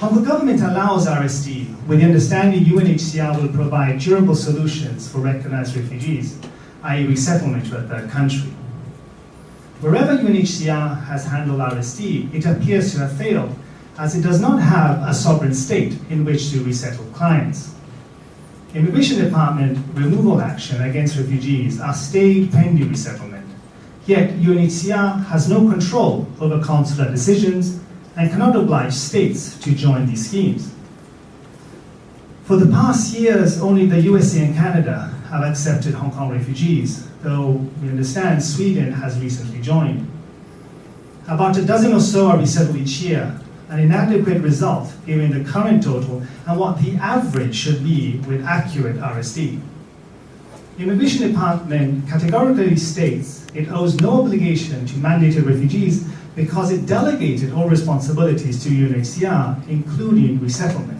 Hong the government allows RSD with the understanding UNHCR will provide durable solutions for recognized refugees, i.e. resettlement to a third country. Wherever UNHCR has handled RSD, it appears to have failed as it does not have a sovereign state in which to resettle clients. Immigration Department removal action against refugees are stayed pending resettlement, yet UNHCR has no control over consular decisions and cannot oblige states to join these schemes. For the past years, only the USA and Canada have accepted Hong Kong refugees, though we understand Sweden has recently joined. About a dozen or so are resettled each year, an inadequate result given the current total and what the average should be with accurate RSD. The Immigration Department categorically states it owes no obligation to mandated refugees because it delegated all responsibilities to UNHCR, including resettlement.